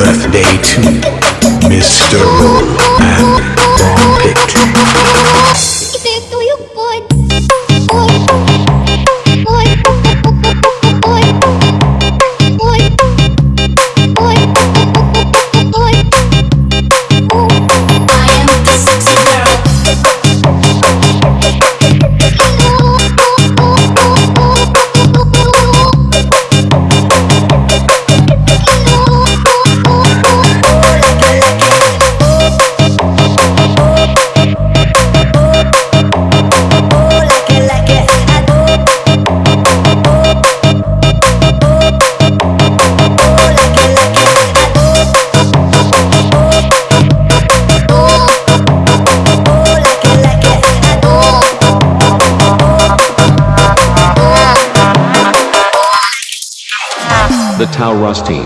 birthday to Mr. how rusty.